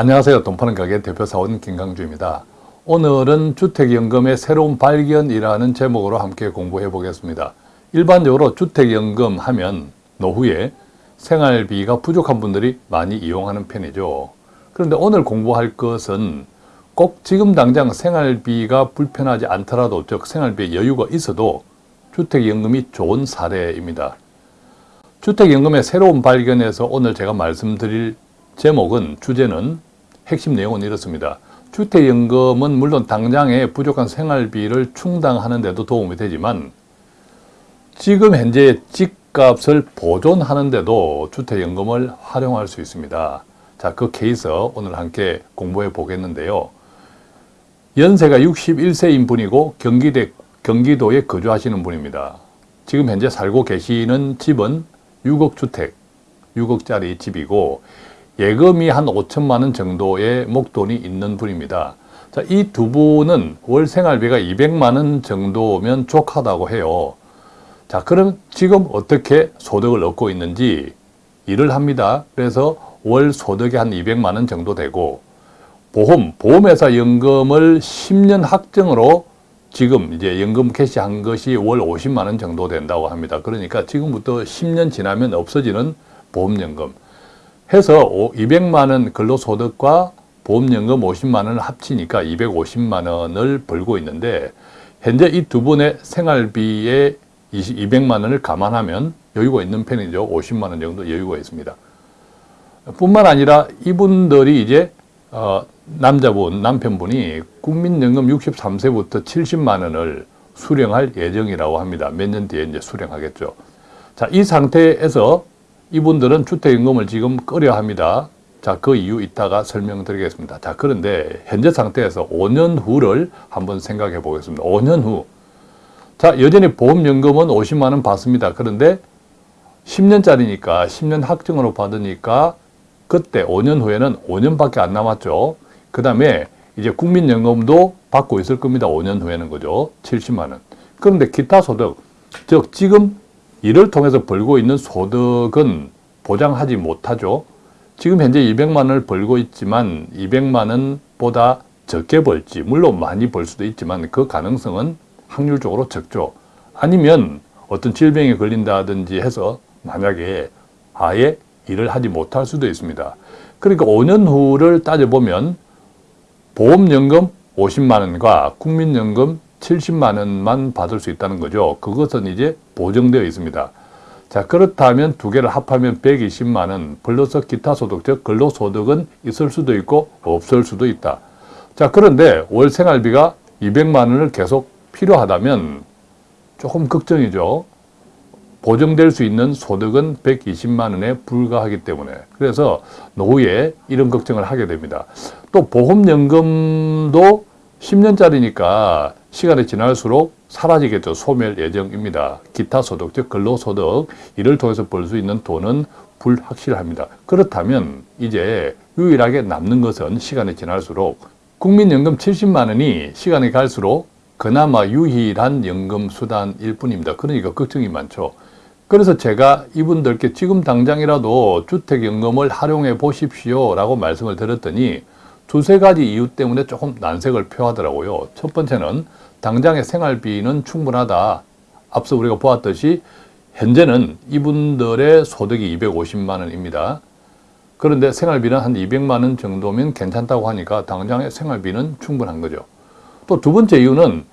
안녕하세요. 돈 파는 가게 대표사원 김강주입니다. 오늘은 주택연금의 새로운 발견이라는 제목으로 함께 공부해 보겠습니다. 일반적으로 주택연금 하면 노후에 생활비가 부족한 분들이 많이 이용하는 편이죠. 그런데 오늘 공부할 것은 꼭 지금 당장 생활비가 불편하지 않더라도 즉 생활비에 여유가 있어도 주택연금이 좋은 사례입니다. 주택연금의 새로운 발견에서 오늘 제가 말씀드릴 제목은 주제는 핵심 내용은 이렇습니다. 주택연금은 물론 당장의 부족한 생활비를 충당하는 데도 도움이 되지만 지금 현재 집값을 보존하는 데도 주택연금을 활용할 수 있습니다. 자, 그 케이스 오늘 함께 공부해 보겠는데요. 연세가 61세인 분이고 경기대, 경기도에 거주하시는 분입니다. 지금 현재 살고 계시는 집은 6억 주택, 6억짜리 집이고 예금이 한 5천만 원 정도의 목돈이 있는 분입니다. 자, 이 두 분은 월 생활비가 200만 원 정도면 족하다고 해요. 자, 그럼 지금 어떻게 소득을 얻고 있는지 일을 합니다. 그래서 월 소득이 한 200만 원 정도 되고 보험, 보험회사 연금을 10년 확정으로 지금 이제 연금 캐시한 것이 월 50만 원 정도 된다고 합니다. 그러니까 지금부터 10년 지나면 없어지는 보험연금. 해서 200만 원 근로소득과 보험연금 50만 원을 합치니까 250만 원을 벌고 있는데 현재 이 두 분의 생활비에 200만 원을 감안하면 여유가 있는 편이죠. 50만 원 정도 여유가 있습니다. 뿐만 아니라 이분들이 이제 어, 남자분, 남편분이 국민연금 63세부터 70만 원을 수령할 예정이라고 합니다. 몇 년 뒤에 이제 수령하겠죠. 자, 이 상태에서 이분들은 주택연금을 지금 꺼려 합니다. 자, 그 이유 이따가 설명드리겠습니다. 자, 그런데 현재 상태에서 5년 후를 한번 생각해 보겠습니다. 5년 후. 자, 여전히 보험연금은 50만 원 받습니다. 그런데 10년짜리니까 10년 확정으로 받으니까 그때 5년 후에는 5년밖에 안 남았죠. 그 다음에 이제 국민연금도 받고 있을 겁니다. 5년 후에는 그죠. 70만 원. 그런데 기타 소득, 즉 지금 이를 통해서 벌고 있는 소득은 보장하지 못하죠. 지금 현재 200만 원을 벌고 있지만 200만 원보다 적게 벌지 물론 많이 벌 수도 있지만 그 가능성은 확률적으로 적죠. 아니면 어떤 질병에 걸린다든지 해서 만약에 아예 일을 하지 못할 수도 있습니다. 그러니까 5년 후를 따져보면 보험연금 50만 원과 국민연금 70만 원만 받을 수 있다는 거죠. 그것은 이제 보정되어 있습니다. 자 그렇다면 두 개를 합하면 120만 원 플러스 기타 소득 즉 근로소득은 있을 수도 있고 없을 수도 있다. 자 그런데 월 생활비가 200만 원을 계속 필요하다면 조금 걱정이죠. 보정될 수 있는 소득은 120만 원에 불과하기 때문에 그래서 노후에 이런 걱정을 하게 됩니다. 또 보험연금도 10년짜리니까 시간이 지날수록 사라지겠죠. 소멸 예정입니다. 기타 소득, 즉 근로소득 이를 통해서 벌 수 있는 돈은 불확실합니다. 그렇다면 이제 유일하게 남는 것은 시간이 지날수록 국민연금 70만 원이 시간이 갈수록 그나마 유일한 연금 수단일 뿐입니다. 그러니까 걱정이 많죠. 그래서 제가 이분들께 지금 당장이라도 주택연금을 활용해 보십시오 라고 말씀을 드렸더니 두세 가지 이유 때문에 조금 난색을 표하더라고요. 첫 번째는 당장의 생활비는 충분하다. 앞서 우리가 보았듯이 현재는 이분들의 소득이 250만 원입니다. 그런데 생활비는 한 200만 원 정도면 괜찮다고 하니까 당장의 생활비는 충분한 거죠. 또 두 번째 이유는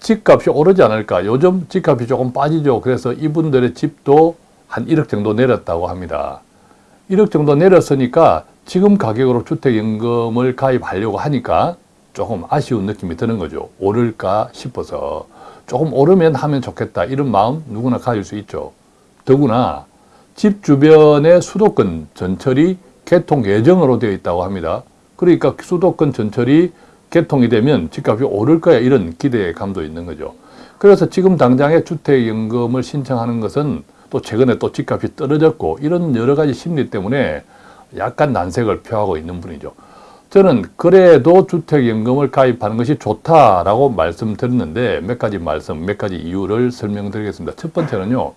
집값이 오르지 않을까. 요즘 집값이 조금 빠지죠. 그래서 이분들의 집도 한 1억 정도 내렸다고 합니다. 1억 정도 내렸으니까 지금 가격으로 주택연금을 가입하려고 하니까 조금 아쉬운 느낌이 드는 거죠. 오를까 싶어서 조금 오르면 하면 좋겠다 이런 마음 누구나 가질 수 있죠. 더구나 집 주변에 수도권 전철이 개통 예정으로 되어 있다고 합니다. 그러니까 수도권 전철이 개통이 되면 집값이 오를 거야 이런 기대감도 있는 거죠. 그래서 지금 당장에 주택연금을 신청하는 것은 또 최근에 또 집값이 떨어졌고 이런 여러 가지 심리 때문에 약간 난색을 표하고 있는 분이죠. 저는 그래도 주택연금을 가입하는 것이 좋다라고 말씀드렸는데 몇 가지 말씀, 몇 가지 이유를 설명드리겠습니다. 첫 번째는요.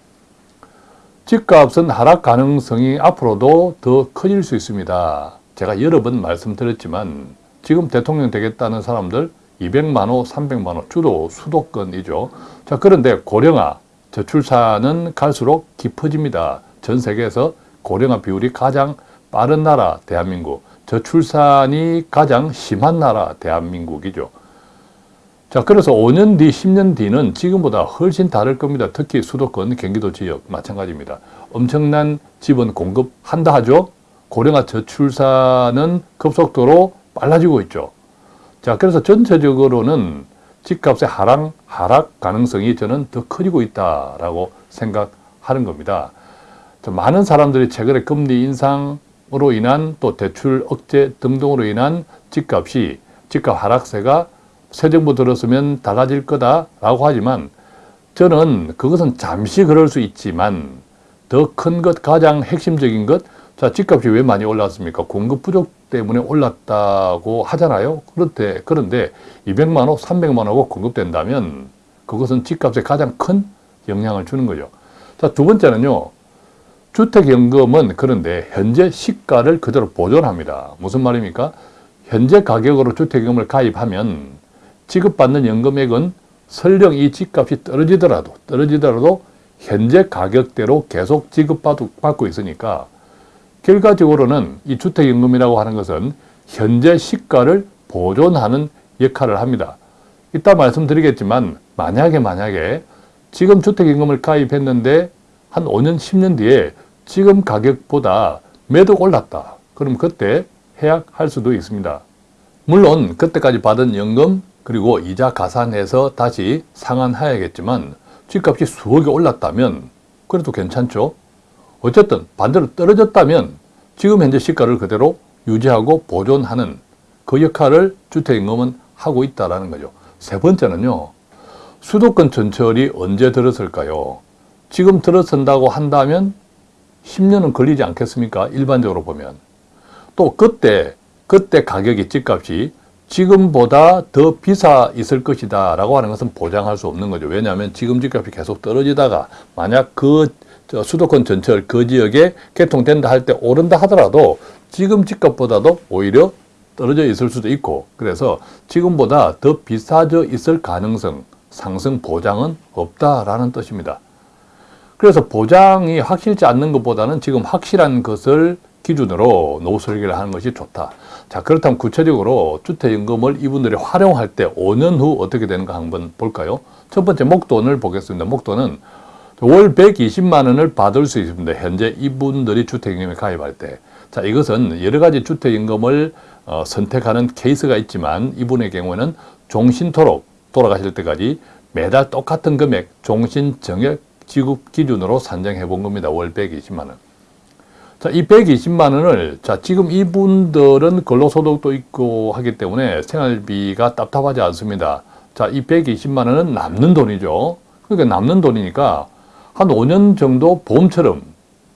집값은 하락 가능성이 앞으로도 더 커질 수 있습니다. 제가 여러 번 말씀드렸지만 지금 대통령 되겠다는 사람들 200만 호, 300만 호 주로 수도권이죠. 자 그런데 고령화 저출산은 갈수록 깊어집니다. 전 세계에서 고령화 비율이 가장 빠른 나라 대한민국, 저출산이 가장 심한 나라 대한민국이죠. 자, 그래서 5년 뒤, 10년 뒤는 지금보다 훨씬 다를 겁니다. 특히 수도권, 경기도 지역 마찬가지입니다. 엄청난 집은 공급한다 하죠. 고령화 저출산은 급속도로 빨라지고 있죠. 자, 그래서 전체적으로는 집값의 하락, 하락 가능성이 저는 더 커지고 있다라고 생각하는 겁니다. 많은 사람들이 최근에 금리 인상 으로 인한 또 대출 억제 등등으로 인한 집값이 집값 하락세가 새 정부 들었으면 달라질 거다라고 하지만 저는 그것은 잠시 그럴 수 있지만 더 큰 것, 가장 핵심적인 것, 자, 집값이 왜 많이 올랐습니까? 공급 부족 때문에 올랐다고 하잖아요. 그런데, 그런데 200만 원, 300만 원고 공급된다면 그것은 집값에 가장 큰 영향을 주는 거죠. 자, 두 번째는요. 주택연금은 그런데 현재 시가를 그대로 보존합니다. 무슨 말입니까? 현재 가격으로 주택연금을 가입하면 지급받는 연금액은 설령 이 집값이 떨어지더라도 떨어지더라도 현재 가격대로 계속 지급받고 있으니까 결과적으로는 이 주택연금이라고 하는 것은 현재 시가를 보존하는 역할을 합니다. 이따 말씀드리겠지만 만약에 만약에 지금 주택연금을 가입했는데 한 5년 10년 뒤에 지금 가격보다 매도 올랐다. 그럼 그때 해약할 수도 있습니다. 물론 그때까지 받은 연금 그리고 이자 가산해서 다시 상환해야겠지만 집값이 수억이 올랐다면 그래도 괜찮죠. 어쨌든 반대로 떨어졌다면 지금 현재 시가를 그대로 유지하고 보존하는 그 역할을 주택임금은 하고 있다는 거죠. 세 번째는요. 수도권 전철이 언제 들었을까요? 지금 들어선다고 한다면 10년은 걸리지 않겠습니까? 일반적으로 보면. 또 그때, 그때 가격이 집값이 지금보다 더 비싸 있을 것이다 라고 하는 것은 보장할 수 없는 거죠. 왜냐하면 지금 집값이 계속 떨어지다가 만약 그 수도권 전철 그 지역에 개통된다 할 때 오른다 하더라도 지금 집값보다도 오히려 떨어져 있을 수도 있고 그래서 지금보다 더 비싸져 있을 가능성 상승 보장은 없다라는 뜻입니다. 그래서 보장이 확실치 않는 것보다는 지금 확실한 것을 기준으로 노후 설계를 하는 것이 좋다. 자 그렇다면 구체적으로 주택연금을 이분들이 활용할 때 5년 후 어떻게 되는가 한번 볼까요? 첫 번째 목돈을 보겠습니다. 목돈은 월 120만 원을 받을 수 있습니다. 현재 이분들이 주택연금에 가입할 때. 자 이것은 여러 가지 주택연금을 어, 선택하는 케이스가 있지만 이분의 경우에는 종신토록 돌아가실 때까지 매달 똑같은 금액 종신 정액 지급 기준으로 산정해 본 겁니다. 월 120만 원. 자, 이 120만 원을 자, 지금 이분들은 근로소득도 있고 하기 때문에 생활비가 답답하지 않습니다. 자, 이 120만 원은 남는 돈이죠. 그러니까 남는 돈이니까 한 5년 정도 보험처럼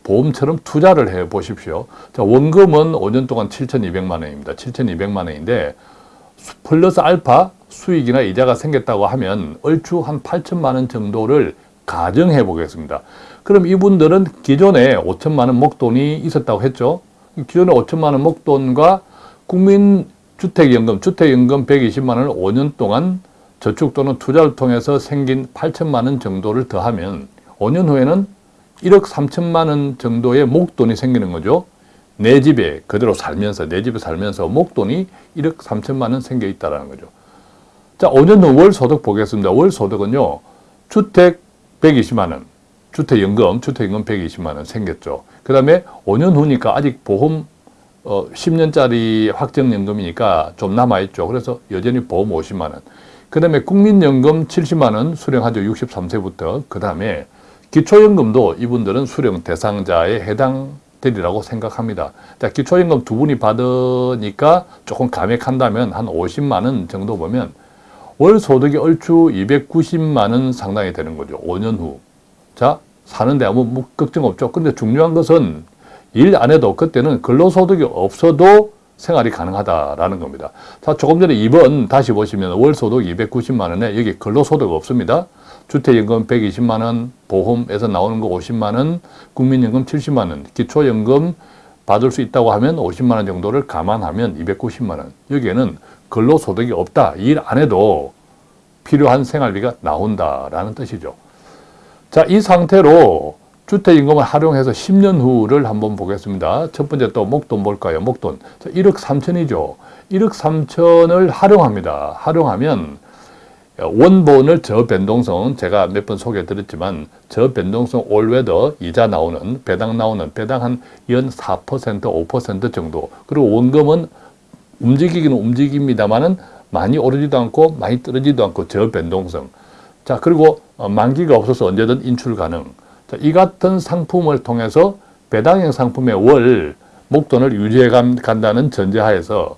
보험처럼 투자를 해 보십시오. 자, 원금은 5년 동안 7,200만 원입니다. 7,200만 원인데 플러스 알파 수익이나 이자가 생겼다고 하면 얼추 한 8천만 원 정도를 가정해 보겠습니다. 그럼 이분들은 기존에 5천만 원 목돈이 있었다고 했죠. 기존에 5천만 원 목돈과 국민주택연금, 주택연금 120만 원을 5년 동안 저축 또는 투자를 통해서 생긴 8천만 원 정도를 더하면 5년 후에는 1억 3천만 원 정도의 목돈이 생기는 거죠. 내 집에 그대로 살면서 내 집에 살면서 목돈이 1억 3천만 원 생겨 있다는 거죠. 자, 5년 후 월 소득 보겠습니다. 월 소득은요. 주택 120만 원, 주택연금, 주택연금 120만 원 생겼죠. 그 다음에 5년 후니까 아직 보험 어, 10년짜리 확정연금이니까 좀 남아있죠. 그래서 여전히 보험 50만 원. 그 다음에 국민연금 70만 원 수령하죠. 63세부터. 그 다음에 기초연금도 이분들은 수령 대상자에 해당되리라고 생각합니다. 자, 기초연금 두 분이 받으니까 조금 감액한다면 한 50만 원 정도 보면 월 소득이 얼추 290만 원 상당히 되는 거죠. 5년 후. 자, 사는데 아무 뭐 걱정 없죠. 근데 중요한 것은 일 안 해도 그때는 근로소득이 없어도 생활이 가능하다라는 겁니다. 자, 조금 전에 2번 다시 보시면 월소득 290만 원에 여기 근로소득 없습니다. 주택연금 120만 원, 보험에서 나오는 거 50만 원, 국민연금 70만 원, 기초연금 받을 수 있다고 하면 50만 원 정도를 감안하면 290만 원. 여기에는 근로소득이 없다. 일 안 해도 필요한 생활비가 나온다라는 뜻이죠. 자, 이 상태로 주택임금을 활용해서 10년 후를 한번 보겠습니다. 첫 번째 또 목돈 볼까요? 목돈. 자, 1억 3천이죠. 1억 3천을 활용합니다. 활용하면 원본을 저변동성 제가 몇 번 소개해 드렸지만 저변동성 올웨더 이자 나오는 배당 나오는 배당 한 연 4% 5% 정도 그리고 원금은 움직이기는 움직입니다만은 많이 오르지도 않고 많이 떨어지도 않고 저변동성 자 그리고 어, 만기가 없어서 언제든 인출 가능 자, 이 같은 상품을 통해서 배당형 상품의 월 목돈을 유지해 간- 간다는 전제하에서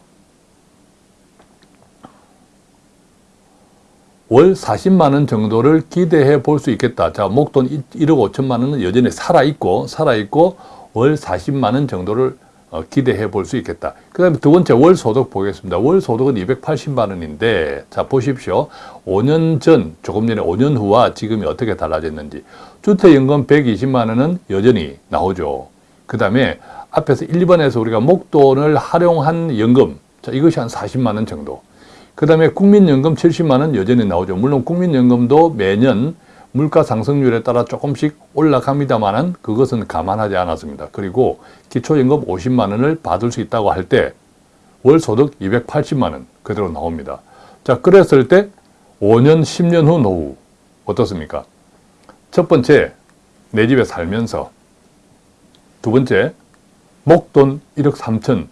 월 40만 원 정도를 기대해 볼 수 있겠다. 자, 목돈 1억 5천만 원은 여전히 살아 있고 살아 있고 월 40만 원 정도를 어, 기대해 볼 수 있겠다. 그 다음에 두 번째 월 소득 보겠습니다. 월 소득은 280만 원인데 자, 보십시오. 5년 전, 조금 전에 5년 후와 지금이 어떻게 달라졌는지. 주택연금 120만 원은 여전히 나오죠. 그 다음에 앞에서 1번에서 우리가 목돈을 활용한 연금. 자, 이것이 한 40만 원 정도. 그 다음에 국민연금 70만 원 여전히 나오죠. 물론 국민연금도 매년 물가 상승률에 따라 조금씩 올라갑니다만은 그것은 감안하지 않았습니다. 그리고 기초연금 50만 원을 받을 수 있다고 할 때 월 소득 280만 원 그대로 나옵니다. 자, 그랬을 때 5년, 10년 후 노후 어떻습니까? 첫 번째, 내 집에 살면서 두 번째, 목돈 1억 3천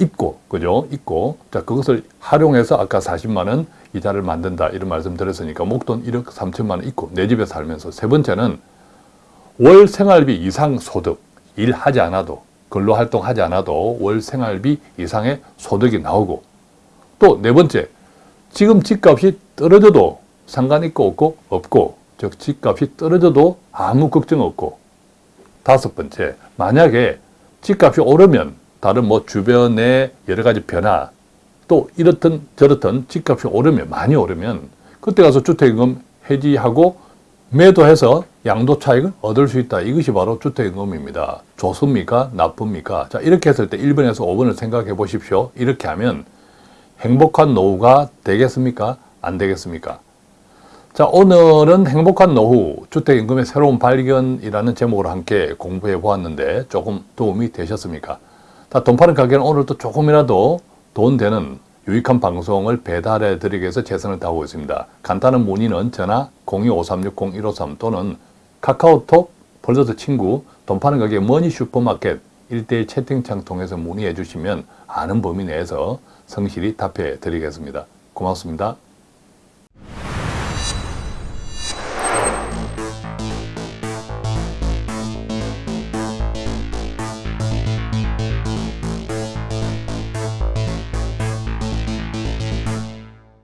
있고, 그죠? 있고, 자, 그것을 활용해서 아까 40만 원 이자를 만든다. 이런 말씀 드렸으니까 목돈 1억 3천만 원 있고, 내 집에 살면서. 세 번째는 월 생활비 이상 소득, 일하지 않아도, 근로 활동하지 않아도 월 생활비 이상의 소득이 나오고, 또 네 번째, 지금 집값이 떨어져도 상관 있고 없고, 없고, 즉, 집값이 떨어져도 아무 걱정 없고, 다섯 번째, 만약에 집값이 오르면 다른 뭐 주변의 여러 가지 변화 또 이렇든 저렇든 집값이 오르면 많이 오르면 그때 가서 주택임금 해지하고 매도해서 양도 차익을 얻을 수 있다. 이것이 바로 주택임금입니다. 좋습니까? 나쁩니까? 자 이렇게 했을 때 1번에서 5번을 생각해 보십시오. 이렇게 하면 행복한 노후가 되겠습니까? 안 되겠습니까? 자, 오늘은 행복한 노후, 주택임금의 새로운 발견이라는 제목으로 함께 공부해 보았는데 조금 도움이 되셨습니까? 자, 돈 파는 가게는 오늘도 조금이라도 돈 되는 유익한 방송을 배달해 드리기 위해서 최선을 다하고 있습니다. 간단한 문의는 전화 02-5360-153 또는 카카오톡 벌써서 친구 돈 파는 가게 머니 슈퍼마켓 1대1 채팅창 통해서 문의해 주시면 아는 범위 내에서 성실히 답해 드리겠습니다. 고맙습니다.